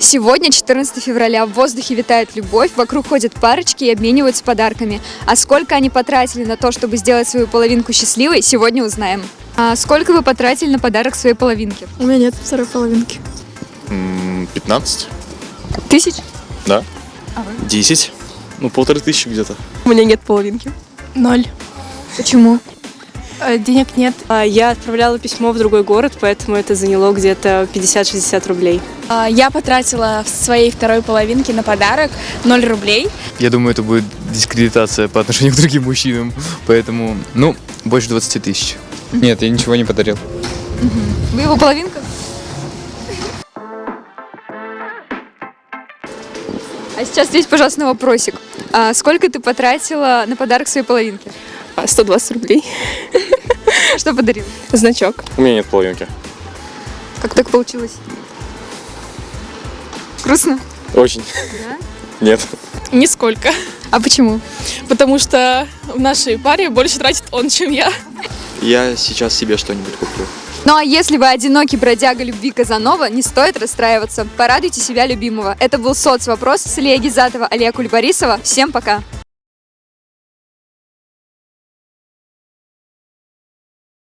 Сегодня, 14 февраля, в воздухе витает любовь, вокруг ходят парочки и обмениваются подарками. А сколько они потратили на то, чтобы сделать свою половинку счастливой, сегодня узнаем. А сколько вы потратили на подарок своей половинке? У меня нет второй половинки. М, 15? Тысяч? Да. А вы? 10? Ну, полторы тысячи где-то. У меня нет половинки. Ноль. Почему? Э, Денег нет. А, Я отправляла письмо в другой город, поэтому это заняло где-то 50-60 рублей. А, Я потратила в своей второй половинке на подарок 0 рублей. Я думаю, это будет дискредитация по отношению к другим мужчинам. Поэтому, ну, больше 20 тысяч. Нет, я ничего не подарил. Вы его половинка? А сейчас здесь, пожалуйста, вопросик. А сколько ты потратила на подарок своей половинке? 120 рублей. Что подарил? Значок. У меня нет половинки. Как так получилось? Грустно? Очень. Да? Нет. Нисколько. А почему? Потому что в нашей паре больше тратит он, чем я. Я сейчас себе что-нибудь куплю. Ну а если вы одинокий бродяга любви Казанова, не стоит расстраиваться. Порадуйте себя любимого. Это был соцвопрос с Ильей Гизатова, Алия Кульбарисова. Всем пока!